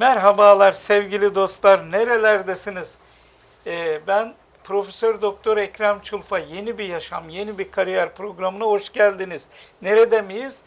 Merhabalar sevgili dostlar, nerelerdesiniz? Ee, ben Profesör Doktor Ekrem Çulfa. Yeni bir yaşam, yeni bir kariyer programına hoş geldiniz. Nerede miyiz?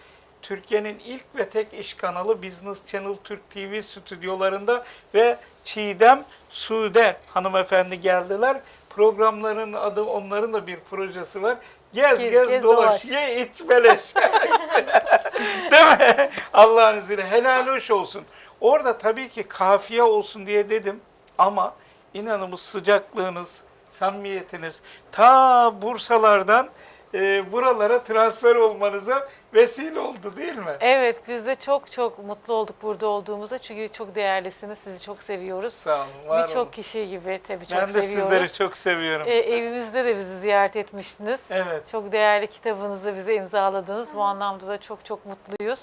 Türkiye'nin ilk ve tek iş kanalı Business Channel Türk TV stüdyolarında ve Çiğdem Sude hanımefendi geldiler. Programların adı onların da bir projesi var. Gez Gez, gez, gez, dolaş, dolaş. ye iç beleş. Değil mi? Allah'ın izniyle helal hoş olsun. Orada tabii ki kafiye olsun diye dedim ama inanın bu sıcaklığınız, samimiyetiniz ta Bursalardan e, buralara transfer olmanıza vesile oldu değil mi? Evet, biz de çok çok mutlu olduk burada olduğumuzda çünkü çok değerlisiniz, sizi çok seviyoruz. Sağ olun, var. Birçok kişi gibi tabii çok Ben de seviyoruz. sizleri çok seviyorum. Ee, evimizde de bizi ziyaret etmiştiniz. Evet. Çok değerli kitabınızı bize imzaladınız. Bu anlamda da çok çok mutluyuz.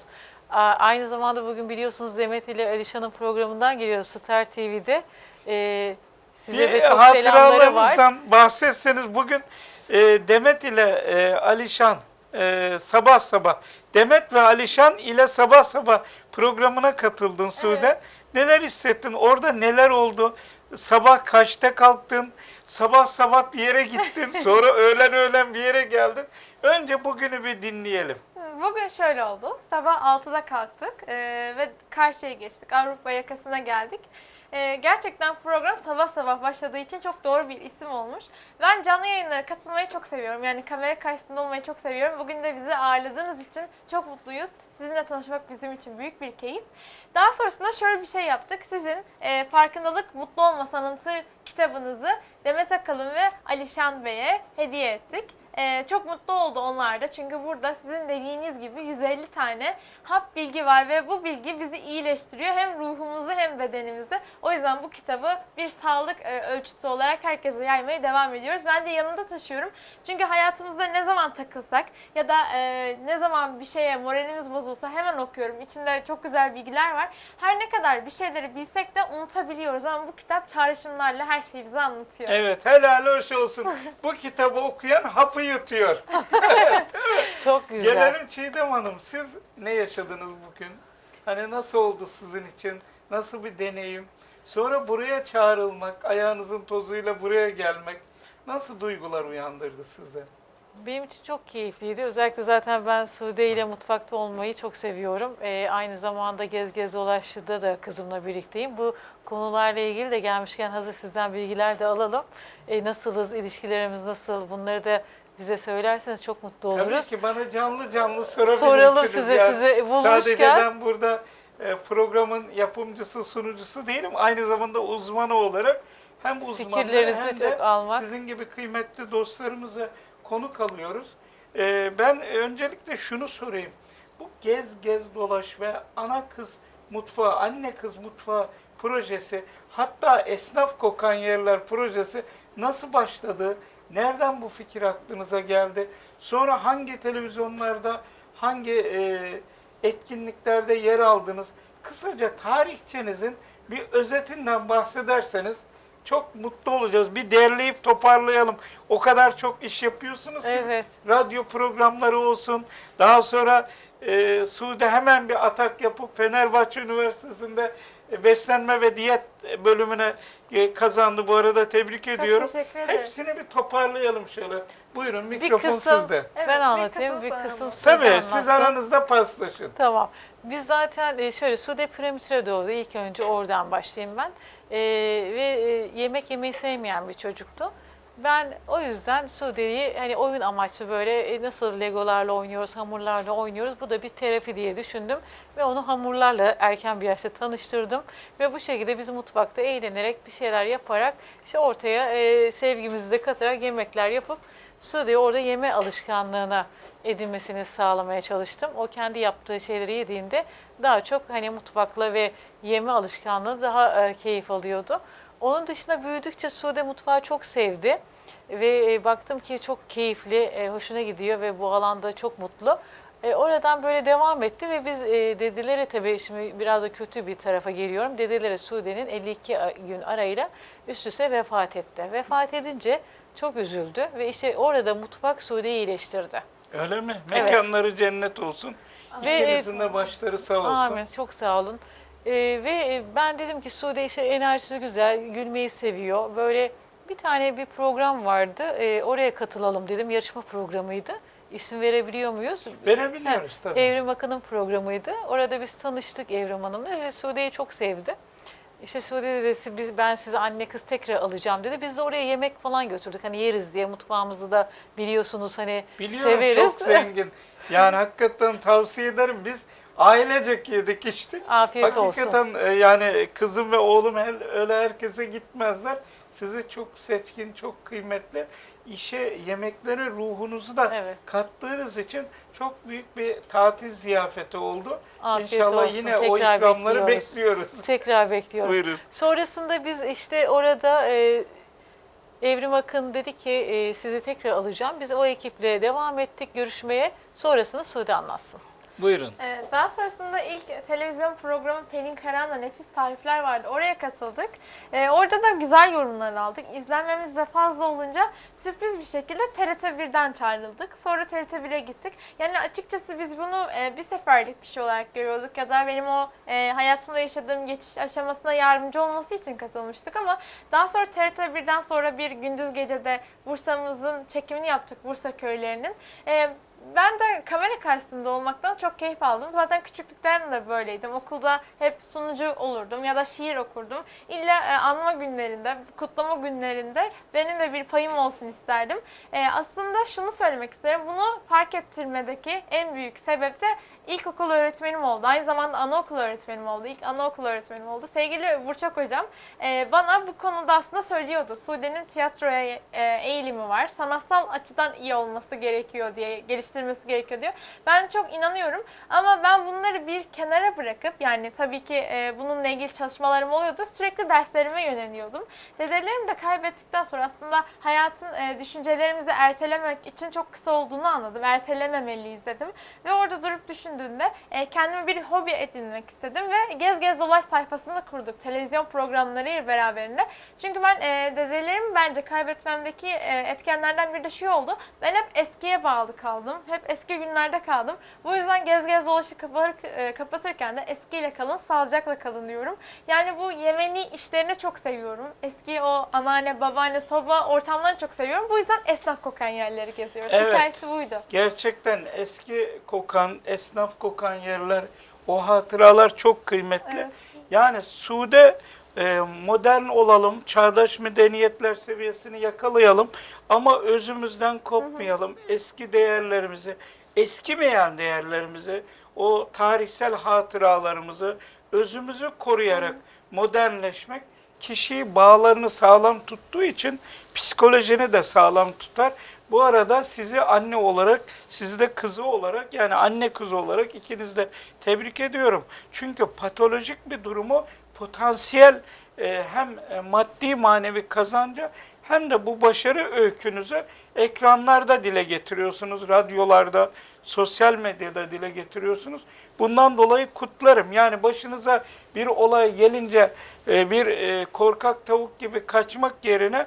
Aynı zamanda bugün biliyorsunuz Demet ile Alişan'ın programından geliyor Star TV'de. Ee, size de Bir çok selamları var. bahsetseniz bugün e, Demet ile e, Alişan e, sabah sabah Demet ve Alişan ile sabah sabah programına katıldın Sude. Neler hissettin? Orada neler oldu? Sabah kaçta kalktın? Sabah sabah bir yere gittin. Sonra öğlen öğlen bir yere geldin. Önce bugünü bir dinleyelim. Bugün şöyle oldu. Sabah 6'da kalktık eee, ve karşıya geçtik. Avrupa yakasına geldik. Eee, gerçekten program sabah sabah başladığı için çok doğru bir isim olmuş. Ben canlı yayınlara katılmayı çok seviyorum. Yani kamera karşısında olmayı çok seviyorum. Bugün de bizi ağırladığınız için çok mutluyuz. Sizinle tanışmak bizim için büyük bir keyif. Daha sonrasında şöyle bir şey yaptık. Sizin eee, Farkındalık Mutlu Olma Sanatı kitabınızı Demet Akalın ve Alişan Bey'e hediye ettik. Ee, çok mutlu oldu onlar da çünkü burada sizin dediğiniz gibi 150 tane hap bilgi var ve bu bilgi bizi iyileştiriyor hem ruhumuzu hem bedenimizi. O yüzden bu kitabı bir sağlık e, ölçütü olarak herkese yaymaya devam ediyoruz. Ben de yanımda taşıyorum çünkü hayatımızda ne zaman takılsak ya da e, ne zaman bir şeye moralimiz bozulsa hemen okuyorum. İçinde çok güzel bilgiler var. Her ne kadar bir şeyleri bilsek de unutabiliyoruz ama bu kitap çağrışımlarla her şeyi bize anlatıyor. Evet helal hoş olsun. Bu kitabı okuyan hapı yutuyor. Çok güzel. Gelelim Çiğdem Hanım. Siz ne yaşadınız bugün? Hani nasıl oldu sizin için? Nasıl bir deneyim? Sonra buraya çağrılmak, ayağınızın tozuyla buraya gelmek nasıl duygular uyandırdı sizde? Benim için çok keyifliydi. Özellikle zaten ben Sude ile mutfakta olmayı çok seviyorum. Ee, aynı zamanda Gez Gez Dolaşı'da da kızımla birlikteyim. Bu konularla ilgili de gelmişken hazır sizden bilgiler de alalım. Ee, nasılız, ilişkilerimiz nasıl bunları da bize söylerseniz çok mutlu Tabii oluruz. ki bana canlı canlı sorabilirsiniz. Soralım size, yani. sizi bulmuşken. Sadece ben burada e, programın yapımcısı, sunucusu değilim. Aynı zamanda uzmanı olarak hem uzmanları hem de çok almak. sizin gibi kıymetli dostlarımıza konuk alıyoruz. E, ben öncelikle şunu sorayım. Bu Gez Gez Dolaş ve Ana Kız Mutfağı, Anne Kız Mutfağı projesi, hatta Esnaf Kokan Yerler projesi nasıl başladı? Nereden bu fikir aklınıza geldi? Sonra hangi televizyonlarda, hangi e, etkinliklerde yer aldınız? Kısaca tarihçenizin bir özetinden bahsederseniz çok mutlu olacağız. Bir derleyip toparlayalım. O kadar çok iş yapıyorsunuz ki Evet. radyo programları olsun. Daha sonra e, Suudi hemen bir atak yapıp Fenerbahçe Üniversitesi'nde e, beslenme ve diyet bölümüne e, kazandı. Bu arada tebrik ediyorum. teşekkür ederim. Hepsini bir toparlayalım şöyle. Buyurun Bir mikrofon kısım sizde. Evet, ben bir anlatayım, bir kısım kısım, sonra Sude Tabii siz anlatsın. aranızda paslaşın. Tamam. Biz zaten e, şöyle Sude Prematüre doğdu. İlk önce oradan başlayayım ben. E, ve e, yemek yemeyi sevmeyen bir çocuktu. Ben o yüzden Sude'yi hani oyun amaçlı böyle e, nasıl legolarla oynuyoruz, hamurlarla oynuyoruz. Bu da bir terapi diye düşündüm. Ve onu hamurlarla erken bir yaşta tanıştırdım. Ve bu şekilde biz mutfakta eğlenerek bir şeyler yaparak işte ortaya e, sevgimizi de katarak yemekler yapıp Sude'yi orada yeme alışkanlığına edinmesini sağlamaya çalıştım. O kendi yaptığı şeyleri yediğinde daha çok hani mutfakla ve yeme alışkanlığı daha e, keyif alıyordu. Onun dışında büyüdükçe Sude mutfağı çok sevdi ve e, baktım ki çok keyifli, e, hoşuna gidiyor ve bu alanda çok mutlu. E, oradan böyle devam etti ve biz e, dedelere tabii şimdi biraz da kötü bir tarafa geliyorum. Dedelere Sude'nin 52 a- gün arayla üst üste vefat etti. Vefat edince çok üzüldü ve işte orada mutfak Sude'yi iyileştirdi. Öyle mi? Evet. Mekanları cennet olsun. Ve, e, İkinizin de başları sağ olsun. Amin. Çok sağ olun. Ee, ve ben dedim ki Sude işte enerjisi güzel, gülmeyi seviyor. Böyle bir tane bir program vardı. Ee, oraya katılalım dedim. Yarışma programıydı. İsim verebiliyor muyuz? Verebiliyoruz tabii. Evrim Akın'ın programıydı. Orada biz tanıştık Evrim Hanım'la ve Sude'yi çok sevdi. İşte Sude dedi biz, ben size anne kız tekrar alacağım dedi. Biz de oraya yemek falan götürdük. Hani yeriz diye mutfağımızı da biliyorsunuz hani Biliyorum severiz. çok zengin. Yani hakikaten tavsiye ederim. Biz ailecek yedik içtik. Afiyet olsun. Hakikaten e, yani kızım ve oğlum öyle herkese gitmezler. Sizi çok seçkin, çok kıymetli. işe, yemeklere ruhunuzu da Evet. kattığınız için çok büyük bir tatil ziyafeti oldu. Afiyet İnşallah olsun. yine o Tekrar ikramları bekliyoruz. bekliyoruz. Tekrar bekliyoruz. Buyurun. Sonrasında biz işte orada e, Evrim Akın dedi ki e, sizi tekrar alacağım. Biz o ekiple devam ettik görüşmeye. Sonrasını Sude anlatsın. Buyurun. Ee, Daha sonrasında ilk televizyon programı Pelin Karan'la Nefis Tarifler vardı. Oraya katıldık. Ee, orada da güzel yorumlar aldık. İzlenmemiz de fazla olunca sürpriz bir şekilde TRT 1'den çağrıldık. Sonra TRT 1'e gittik. Yani açıkçası biz bunu e, bir seferlik bir şey olarak görüyorduk ya da benim o e, hayatımda yaşadığım geçiş aşamasına yardımcı olması için katılmıştık ama daha sonra TRT 1'den sonra bir gündüz gecede Bursa'mızın çekimini yaptık Bursa köylerinin. E, ben de kamera karşısında olmaktan çok keyif aldım. Zaten küçüklükten de böyleydim. Okulda hep sunucu olurdum ya da şiir okurdum. İlla e, anma günlerinde, kutlama günlerinde benim de bir payım olsun isterdim. E, aslında şunu söylemek isterim. Bunu fark ettirmedeki en büyük sebep de ilkokul öğretmenim oldu. Aynı zamanda anaokul öğretmenim oldu. İlk anaokul öğretmenim oldu. Sevgili Burçak hocam e, bana bu konuda aslında söylüyordu. Sude'nin tiyatroya e, eğilimi var. Sanatsal açıdan iyi olması gerekiyor diye, geliştirmesi gerekiyor diyor. Ben çok inanıyorum ama ben bunları bir kenara bırakıp yani tabii ki e, bununla ilgili çalışmalarım oluyordu. Sürekli derslerime yöneliyordum. Dedelerimi de kaybettikten sonra aslında hayatın e, düşüncelerimizi ertelemek için çok kısa olduğunu anladım. Ertelememeliyiz dedim. Ve orada durup düşündüğümde e, kendime bir hobi edinmek istedim ve Gez Gez Dolaş sayfasını kurduk. Televizyon programlarıyla beraberinde. Çünkü ben e, dedelerimi bence kaybetmemdeki e, etkenlerden biri de şu oldu. Ben hep eskiye bağlı kaldım. Hep eski günlerde kaldım. Bu yüzden Gez Gez Dolaş'ı e, kapatırken de eskiyle kalın, sağlıcakla kalın diyorum. Yani bu Yemeni işlerini çok seviyorum. Eski o anneanne, babaanne, soba ortamlarını çok seviyorum. Bu yüzden esnaf kokan yerleri geziyoruz. Evet. Hikayesi buydu. Gerçekten eski kokan, esnaf kokan yerler, o hatıralar çok kıymetli. Evet. Yani Sude modern olalım, çağdaş medeniyetler seviyesini yakalayalım ama özümüzden kopmayalım. Eski değerlerimizi, eskimeyen değerlerimizi, o tarihsel hatıralarımızı, özümüzü koruyarak modernleşmek kişiyi bağlarını sağlam tuttuğu için psikolojini de sağlam tutar. Bu arada sizi anne olarak, sizi de kızı olarak yani anne kız olarak ikiniz de tebrik ediyorum. Çünkü patolojik bir durumu potansiyel e, hem e, maddi manevi kazanca hem de bu başarı öykünüzü ekranlarda dile getiriyorsunuz, radyolarda, sosyal medyada dile getiriyorsunuz. Bundan dolayı kutlarım. Yani başınıza bir olay gelince e, bir korkak tavuk gibi kaçmak yerine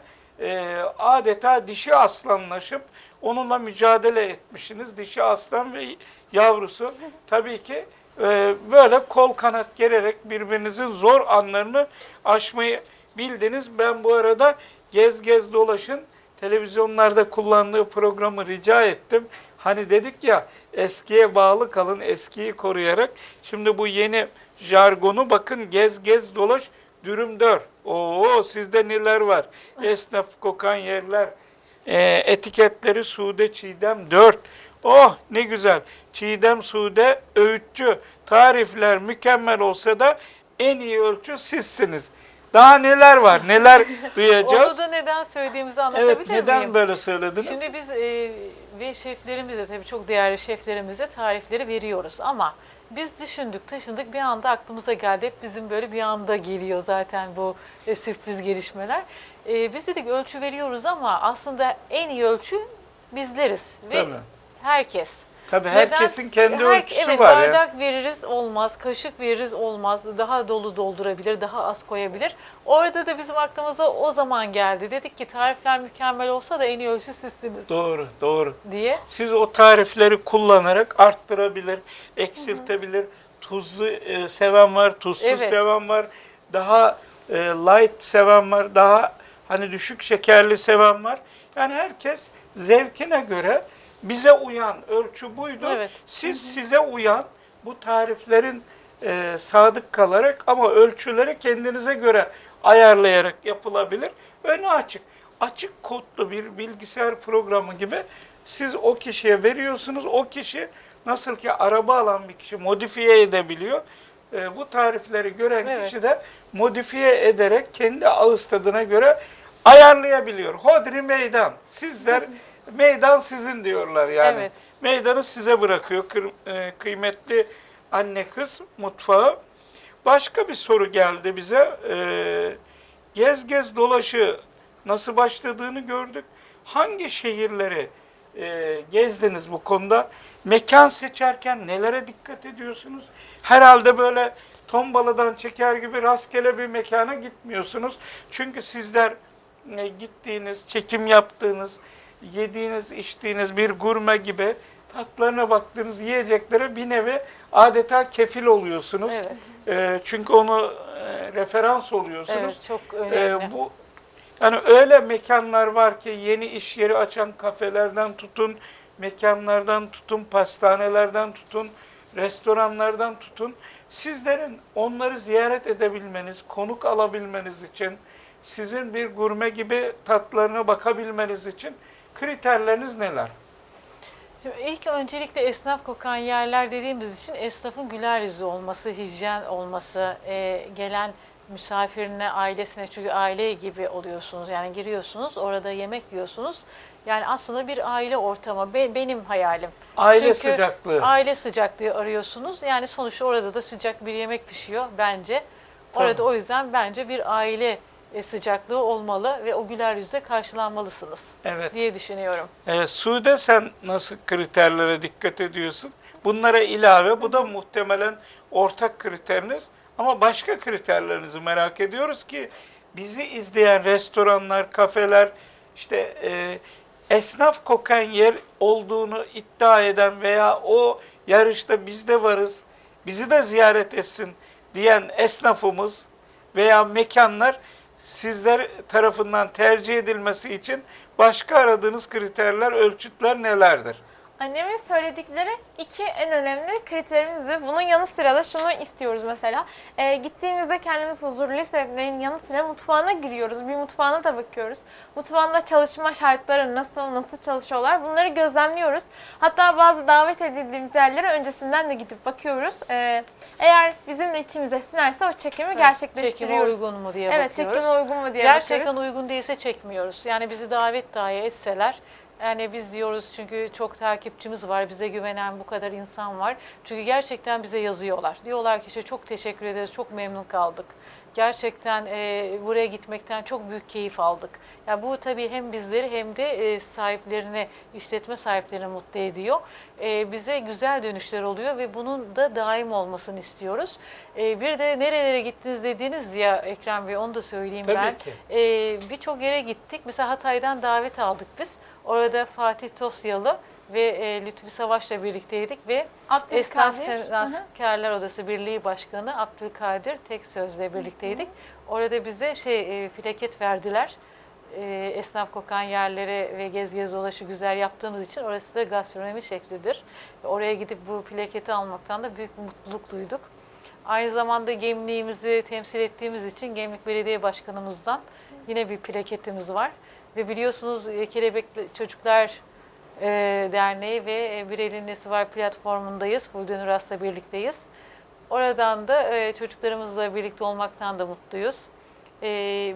adeta dişi aslanlaşıp onunla mücadele etmişsiniz. Dişi aslan ve yavrusu tabii ki e, böyle kol kanat gererek birbirinizin zor anlarını aşmayı bildiniz. Ben bu arada Gez Gez Dolaş'ın televizyonlarda kullandığı programı rica ettim. Hani dedik ya eskiye bağlı kalın, eskiyi koruyarak. Şimdi bu yeni jargonu bakın gez gez dolaş dürüm dör. Oo sizde neler var? Esnaf kokan yerler. Ee, etiketleri Sude Çiğdem 4. Oh ne güzel. Çiğdem Sude öğütçü. Tarifler mükemmel olsa da en iyi ölçü sizsiniz. Daha neler var? Neler duyacağız? Onu da neden söylediğimizi anlatabilir Evet neden miyim? böyle söylediniz? Şimdi biz e, ve şeflerimize tabii çok değerli şeflerimize tarifleri veriyoruz ama biz düşündük, taşındık bir anda aklımıza geldi. Hep bizim böyle bir anda geliyor zaten bu e, sürpriz gelişmeler. E, biz dedik ölçü veriyoruz ama aslında en iyi ölçü bizleriz ve Tabii. herkes. Tabii Neden? herkesin kendi Her- ölçüsü evet, var ya. bardak veririz olmaz, kaşık veririz olmaz, daha dolu doldurabilir, daha az koyabilir. Orada da bizim aklımıza o zaman geldi. Dedik ki tarifler mükemmel olsa da en iyi ölçü sizsiniz Doğru, doğru. diye. Siz o tarifleri kullanarak arttırabilir, eksiltebilir, tuzlu e, seven var, tuzsuz Evet. seven var, daha e, light seven var, daha hani düşük şekerli seven var. Yani herkes zevkine göre bize uyan ölçü buydu. Evet. Siz size uyan bu tariflerin e, sadık kalarak ama ölçüleri kendinize göre ayarlayarak yapılabilir. Önü açık. Açık kodlu bir bilgisayar programı gibi siz o kişiye veriyorsunuz. O kişi nasıl ki araba alan bir kişi modifiye edebiliyor. E, bu tarifleri gören Evet. kişi de modifiye ederek kendi ağız tadına göre ayarlayabiliyor. Hodri meydan. Sizler meydan sizin diyorlar yani. Evet. Meydanı size bırakıyor e, kıymetli anne kız mutfağı. Başka bir soru geldi bize. Ee, gez gez dolaşı nasıl başladığını gördük. Hangi şehirleri e, gezdiniz bu konuda? Mekan seçerken nelere dikkat ediyorsunuz? Herhalde böyle tombaladan çeker gibi rastgele bir mekana gitmiyorsunuz. Çünkü sizler gittiğiniz, çekim yaptığınız, yediğiniz, içtiğiniz bir gurme gibi tatlarına baktığınız yiyeceklere bir nevi adeta kefil oluyorsunuz. Evet. E, çünkü onu e, referans oluyorsunuz. Evet çok E, önemli. bu yani öyle mekanlar var ki yeni iş yeri açan kafelerden tutun, mekanlardan tutun, pastanelerden tutun, restoranlardan tutun. Sizlerin onları ziyaret edebilmeniz, konuk alabilmeniz için, sizin bir gurme gibi tatlarına bakabilmeniz için kriterleriniz neler? Şimdi ilk öncelikle esnaf kokan yerler dediğimiz için esnafın güler yüzü olması, hijyen olması, e, gelen misafirine, ailesine çünkü aile gibi oluyorsunuz. Yani giriyorsunuz, orada yemek yiyorsunuz. Yani aslında bir aile ortamı. Be- benim hayalim. Aile Çünkü sıcaklığı. Aile sıcaklığı arıyorsunuz. Yani sonuçta orada da sıcak bir yemek pişiyor bence. Orada Tamam. o yüzden bence bir aile sıcaklığı olmalı ve o güler yüzle karşılanmalısınız Evet. diye düşünüyorum. Evet, Sude sen nasıl kriterlere dikkat ediyorsun? Bunlara ilave, bu da muhtemelen ortak kriteriniz. Ama başka kriterlerinizi merak ediyoruz ki bizi izleyen restoranlar, kafeler, işte e, esnaf kokan yer olduğunu iddia eden veya o yarışta biz de varız, bizi de ziyaret etsin diyen esnafımız veya mekanlar sizler tarafından tercih edilmesi için başka aradığınız kriterler, ölçütler nelerdir? Annemin söyledikleri iki en önemli kriterimizdi. Bunun yanı sıra da şunu istiyoruz mesela. Ee, gittiğimizde kendimiz huzurlu hissetmenin yanı sıra mutfağına giriyoruz. Bir mutfağına da bakıyoruz. Mutfağında çalışma şartları nasıl, nasıl çalışıyorlar bunları gözlemliyoruz. Hatta bazı davet edildiğimiz yerlere öncesinden de gidip bakıyoruz. Ee, eğer bizim de içimize sinerse o çekimi Çekime gerçekleştiriyoruz. uygun mu diye Evet, bakıyoruz. çekime uygun mu diye Gerçekten bakıyoruz. uygun değilse çekmiyoruz. Yani bizi davet dahi etseler yani biz diyoruz çünkü çok takipçimiz var, bize güvenen bu kadar insan var. Çünkü gerçekten bize yazıyorlar. Diyorlar ki işte çok teşekkür ederiz, çok memnun kaldık. Gerçekten e, buraya gitmekten çok büyük keyif aldık. Ya bu tabii hem bizleri hem de e, sahiplerini, işletme sahiplerini mutlu ediyor. E, bize güzel dönüşler oluyor ve bunun da daim olmasını istiyoruz. E, bir de nerelere gittiniz dediğiniz ya Ekrem Bey onu da söyleyeyim Tabii ben. ki. Ee, Birçok yere gittik. Mesela Hatay'dan davet aldık biz. Orada Fatih Tosyalı ve e, Lütfi Savaş'la birlikteydik ve Esnaf Abdülkadir. Hı hı. Sanatkarlar Odası Birliği Başkanı Abdülkadir Tek Söz'le birlikteydik. Orada bize şey e, plaket verdiler. E, esnaf kokan yerlere ve gez gez dolaşı güzel yaptığımız için orası da gastronomi şeklidir. Ve Oraya gidip bu plaketi almaktan da büyük mutluluk duyduk. Aynı zamanda Gemliğimizi temsil ettiğimiz için Gemlik Belediye Başkanımızdan yine bir plaketimiz var. Ve biliyorsunuz e, Kelebekli Çocuklar e, Derneği ve e, Bir Elin Nesi Var platformundayız. Fulden Uras'la birlikteyiz. Oradan da çocuklarımızla birlikte olmaktan da mutluyuz.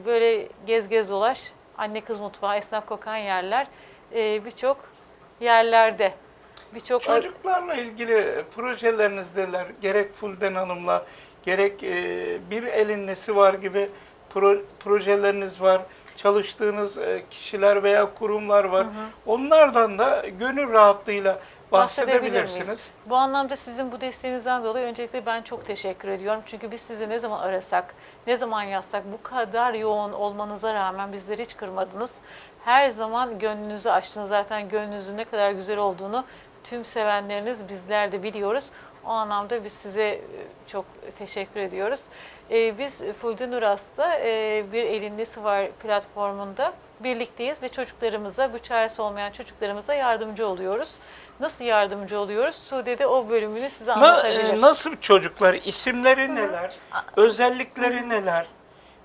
Böyle gez gez dolaş, anne kız mutfağı, esnaf kokan yerler birçok yerlerde. Birçok Çocuklarla ilgili projeleriniz Gerek Fulden Hanım'la, gerek bir elin nesi var gibi pro- projeleriniz var. Çalıştığınız e, kişiler veya kurumlar var. Onlardan da gönül rahatlığıyla bahsedebilirsiniz. Bu anlamda sizin bu desteğinizden dolayı öncelikle ben çok teşekkür ediyorum. Çünkü biz sizi ne zaman arasak, ne zaman yazsak bu kadar yoğun olmanıza rağmen bizleri hiç kırmadınız. Her zaman gönlünüzü açtınız. Zaten gönlünüzün ne kadar güzel olduğunu tüm sevenleriniz bizler de biliyoruz. O anlamda biz size e, çok teşekkür ediyoruz. E, biz Fulden Uras'ta e, bir elin nesi var platformunda birlikteyiz ve çocuklarımıza, bu çaresi olmayan çocuklarımıza yardımcı oluyoruz. Nasıl yardımcı oluyoruz? Sude de o bölümünü size Na- anlatabilir. e, nasıl çocuklar? İsimleri neler? Özellikleri neler?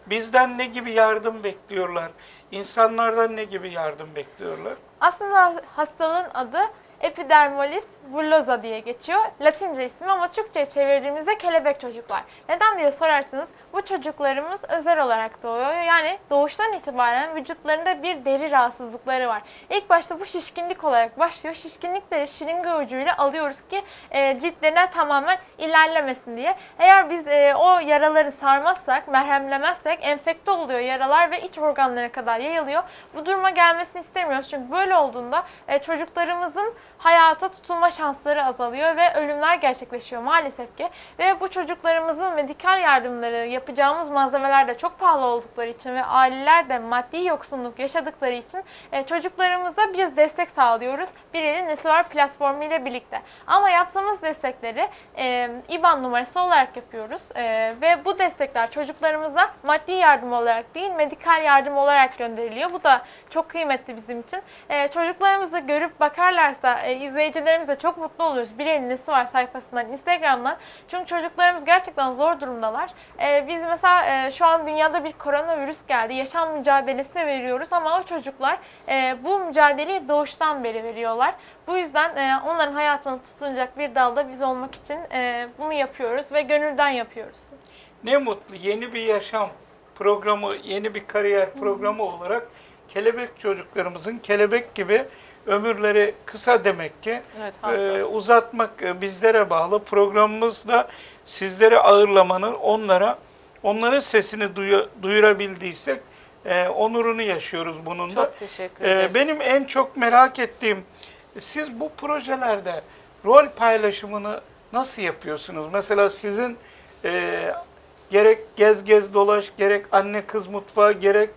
Bizden ne gibi yardım bekliyorlar? İnsanlardan ne gibi yardım bekliyorlar? Aslında hastalığın adı epidermolis bullosa diye geçiyor. Latince ismi ama Türkçe'ye çevirdiğimizde kelebek çocuklar. Neden diye sorarsanız bu çocuklarımız özel olarak doğuyor. Yani doğuştan itibaren vücutlarında bir deri rahatsızlıkları var. İlk başta bu şişkinlik olarak başlıyor. Şişkinlikleri şırınga ucuyla alıyoruz ki e, ciltlerine tamamen ilerlemesin diye. Eğer biz e, o yaraları sarmazsak, merhemlemezsek enfekte oluyor yaralar ve iç organlara kadar yayılıyor. Bu duruma gelmesini istemiyoruz. Çünkü böyle olduğunda e, çocuklarımızın hayata tutunma şansları azalıyor ve ölümler gerçekleşiyor maalesef ki. Ve bu çocuklarımızın medikal yardımları, yapacağımız malzemeler de çok pahalı oldukları için ve aileler de maddi yoksunluk yaşadıkları için e, çocuklarımıza biz destek sağlıyoruz. Bir elin nesi var platformu ile birlikte. Ama yaptığımız destekleri e, IBAN numarası olarak yapıyoruz. E, ve bu destekler çocuklarımıza maddi yardım olarak değil medikal yardım olarak gönderiliyor. Bu da çok kıymetli bizim için. E, çocuklarımızı görüp bakarlarsa izleyicilerimiz de çok mutlu oluyoruz. Bir elin nesi var sayfasından, Instagram'dan. Çünkü çocuklarımız gerçekten zor durumdalar. E, biz mesela e, şu an dünyada bir koronavirüs geldi. Yaşam mücadelesi veriyoruz ama o çocuklar e, bu mücadeleyi doğuştan beri veriyorlar. Bu yüzden e, onların hayatını tutunacak bir dalda biz olmak için e, bunu yapıyoruz ve gönülden yapıyoruz. Ne mutlu yeni bir yaşam programı, yeni bir kariyer programı olarak kelebek çocuklarımızın kelebek gibi ömürleri kısa demek ki. Evet, hassas. uzatmak e, bizlere bağlı. Programımızda sizleri ağırlamanın onlara onların sesini duyu- duyurabildiysek e, onurunu yaşıyoruz bunun da. Çok teşekkür ederim. benim en çok merak ettiğim siz bu projelerde rol paylaşımını nasıl yapıyorsunuz? Mesela sizin e, gerek gez gez dolaş, gerek anne kız mutfağı, gerek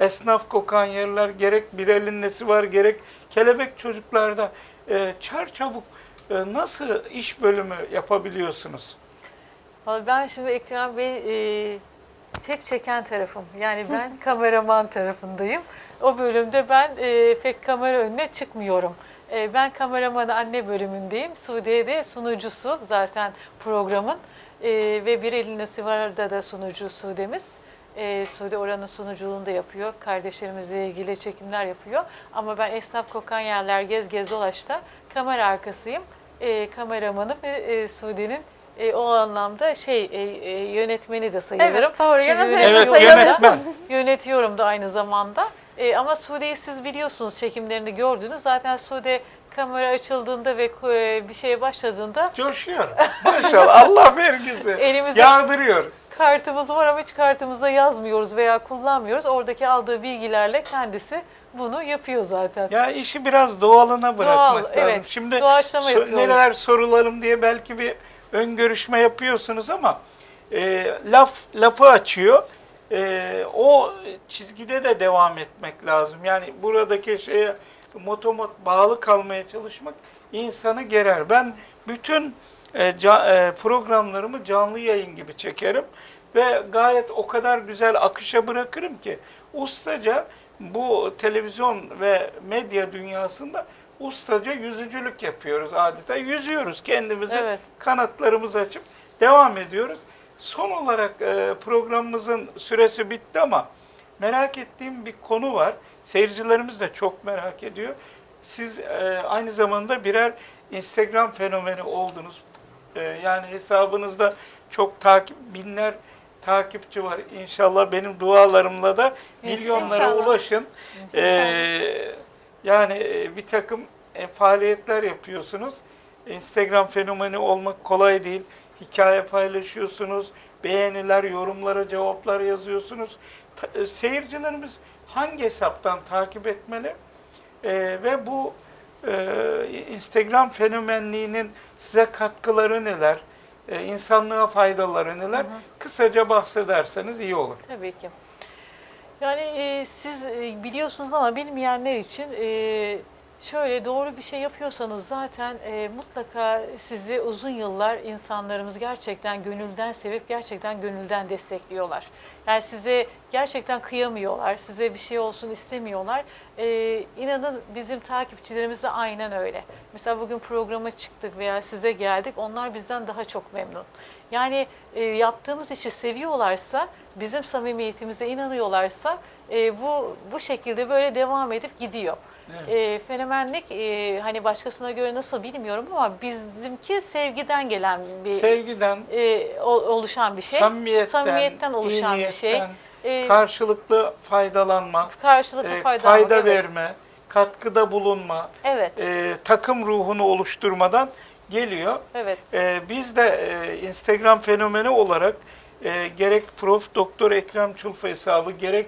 esnaf kokan yerler, gerek bir elin nesi var, gerek kelebek çocuklarda e, çar çabuk e, nasıl iş bölümü yapabiliyorsunuz? Vallahi ben şimdi Ekrem Bey e, tek çeken tarafım. Yani ben kameraman tarafındayım. O bölümde ben e, pek kamera önüne çıkmıyorum. E, ben kameraman anne bölümündeyim. Sude'ye de sunucusu zaten programın. E, ve bir elin Sivar'da da sunucu Sude'miz. E, Sude oranın sunuculuğunu da yapıyor. Kardeşlerimizle ilgili çekimler yapıyor. Ama ben Esnaf Kokan Yerler Gez Gez Dolaş'ta kamera arkasıyım. E, kameramanım ve e, Sude'nin e, o anlamda şey e, e, yönetmeni de sayılırım. Evet, doğru. Yönetmeni Evet yönetmen. Yönetiyorum da aynı zamanda. E, ama Sude'yi siz biliyorsunuz çekimlerini gördünüz. Zaten Sude kamera açıldığında ve e, bir şeye başladığında Coşuyor. Maşallah Allah vergisi. Elimizde- Yağdırıyor. kartımız var ama hiç kartımıza yazmıyoruz veya kullanmıyoruz. Oradaki aldığı bilgilerle kendisi bunu yapıyor zaten. Ya işi biraz doğalına bırakmak Doğal, lazım. evet. Şimdi Doğaçlama so- neler sorularım diye belki bir ön görüşme yapıyorsunuz ama e, laf lafı açıyor. E, o çizgide de devam etmek lazım. Yani buradaki şeye motomot bağlı kalmaya çalışmak insanı gerer. Ben bütün e, ca- e, programlarımı canlı yayın gibi çekerim ve gayet o kadar güzel akışa bırakırım ki ustaca bu televizyon ve medya dünyasında ustaca yüzücülük yapıyoruz adeta. Yüzüyoruz kendimizi, Evet. kanatlarımızı açıp devam ediyoruz. Son olarak e, programımızın süresi bitti ama merak ettiğim bir konu var. Seyircilerimiz de çok merak ediyor. Siz e, aynı zamanda birer Instagram fenomeni oldunuz. E, yani hesabınızda çok takip binler takipçi var. İnşallah benim dualarımla da milyonlara İnşallah. ulaşın. E, yani e, bir takım e, faaliyetler yapıyorsunuz. Instagram fenomeni olmak kolay değil. Hikaye paylaşıyorsunuz, beğeniler, yorumlara cevaplar yazıyorsunuz. Ta- e, seyircilerimiz hangi hesaptan takip etmeli? E, ve bu e, Instagram fenomenliğinin size katkıları neler? E, insanlığa faydaları neler? Kısaca bahsederseniz iyi olur. Tabii ki. Yani e, siz e, biliyorsunuz ama bilmeyenler için e, Şöyle doğru bir şey yapıyorsanız zaten e, mutlaka sizi uzun yıllar insanlarımız gerçekten gönülden sevip gerçekten gönülden destekliyorlar. Yani size gerçekten kıyamıyorlar, size bir şey olsun istemiyorlar. E, inanın bizim takipçilerimiz de aynen öyle. Mesela bugün programa çıktık veya size geldik, onlar bizden daha çok memnun. Yani e, yaptığımız işi seviyorlarsa, bizim samimiyetimize inanıyorlarsa e, bu bu şekilde böyle devam edip gidiyor. Evet. E, fenomenlik e, hani başkasına göre nasıl bilmiyorum ama bizimki sevgiden gelen bir Sevgiden, e, o- oluşan bir şey. samimiyetten, Samimiyetten oluşan bir şey. E, karşılıklı faydalanma, karşılıklı e, fayda, fayda evet. verme, katkıda bulunma, Evet, e, takım ruhunu oluşturmadan geliyor. evet. E, biz de e, Instagram fenomeni olarak e, gerek Prof. Doktor Ekrem Çulfa hesabı, gerek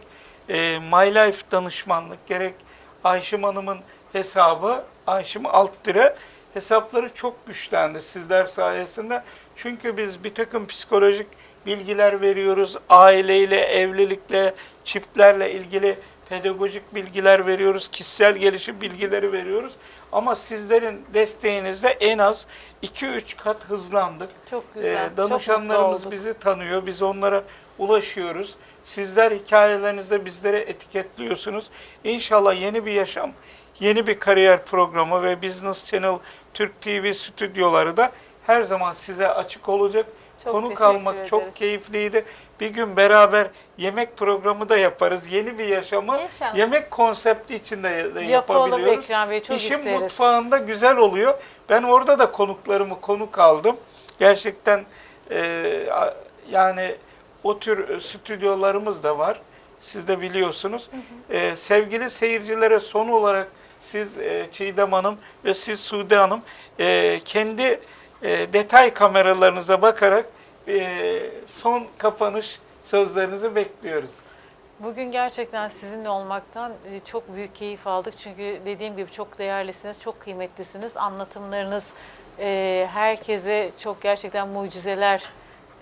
e, My Life danışmanlık, gerek Ayşem Hanım'ın hesabı, Ayşem Alttire hesapları çok güçlendi sizler sayesinde. Çünkü biz bir takım psikolojik bilgiler veriyoruz. Aileyle, evlilikle, çiftlerle ilgili pedagojik bilgiler veriyoruz. Kişisel gelişim bilgileri veriyoruz. Ama sizlerin desteğinizle en az 2-3 kat hızlandık. Çok güzel. Ee, çok danışanlarımız olduk. bizi tanıyor. Biz onlara ulaşıyoruz. Sizler hikayelerinizde bizlere etiketliyorsunuz. İnşallah yeni bir yaşam, yeni bir kariyer programı ve Business Channel Türk TV stüdyoları da her zaman size açık olacak. Çok Konuk teşekkür almak çok ederiz. keyifliydi. Bir gün beraber yemek programı da yaparız. Yeni bir yaşamı İnşallah. yemek konsepti içinde de Yapalım yapabiliyoruz. Ekrem Bey, çok İşin isteriz. mutfağında güzel oluyor. Ben orada da konuklarımı konuk aldım. Gerçekten e, yani o tür stüdyolarımız da var. Siz de biliyorsunuz. E, sevgili seyircilere son olarak siz e, Çiğdem Hanım ve siz Sude Hanım e, kendi e, detay kameralarınıza bakarak e, son kapanış sözlerinizi bekliyoruz. Bugün gerçekten sizinle olmaktan e, çok büyük keyif aldık. Çünkü dediğim gibi çok değerlisiniz, çok kıymetlisiniz. Anlatımlarınız e, herkese çok gerçekten mucizeler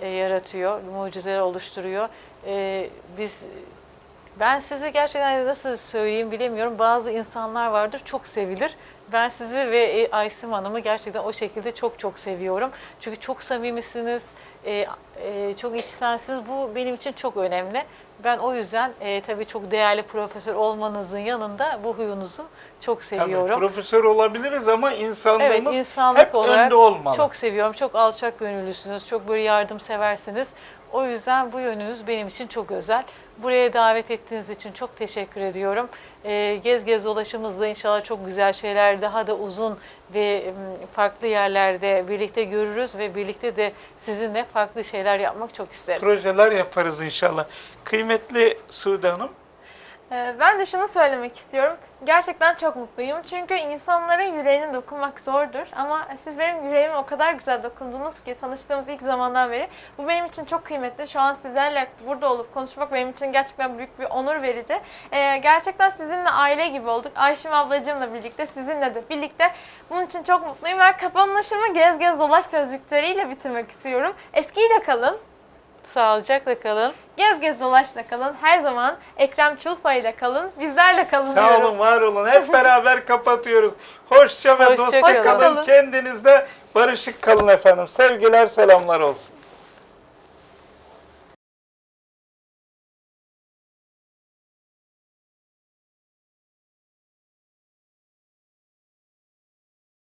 e, yaratıyor, mucizeler oluşturuyor. E, Biz ben sizi gerçekten nasıl söyleyeyim bilemiyorum. Bazı insanlar vardır çok sevilir. Ben sizi ve e, Aysim Hanım'ı gerçekten o şekilde çok çok seviyorum. Çünkü çok samimisiniz, e, e, çok içsensiniz. Bu benim için çok önemli. Ben o yüzden e, tabii çok değerli profesör olmanızın yanında bu huyunuzu çok seviyorum. Tabii, profesör olabiliriz ama Evet, insanlığımız insanlık hep olarak önde olmalı. çok seviyorum. Çok alçak gönüllüsünüz. Çok böyle yardımseversiniz. O yüzden bu yönünüz benim için çok özel. Buraya davet ettiğiniz için çok teşekkür ediyorum. Ee, gez gez dolaşımızda inşallah çok güzel şeyler daha da uzun ve farklı yerlerde birlikte görürüz ve birlikte de sizinle farklı şeyler yapmak çok isteriz. projeler yaparız inşallah. Kıymetli Sude Hanım, Ben de şunu söylemek istiyorum. Gerçekten çok mutluyum. Çünkü insanların yüreğine dokunmak zordur. Ama siz benim yüreğime o kadar güzel dokundunuz ki tanıştığımız ilk zamandan beri. Bu benim için çok kıymetli. Şu an sizlerle burada olup konuşmak benim için gerçekten büyük bir onur verici. Ee, gerçekten sizinle aile gibi olduk. Ayşem ablacığımla birlikte, sizinle de birlikte. Bunun için çok mutluyum. Ben kapanışımı gez gez dolaş sözcükleriyle bitirmek istiyorum. Eskiyle kalın. Sağlıcakla kalın. Gez gez dolaşla kalın. Her zaman Ekrem Çulpa ile kalın. Bizlerle kalın sağ diyorum. olun, var olun. Hep beraber kapatıyoruz. Hoşça ve Hoşça dostça kalın. kalın. Kalın. Kendinizde barışık kalın efendim. Sevgiler, selamlar olsun.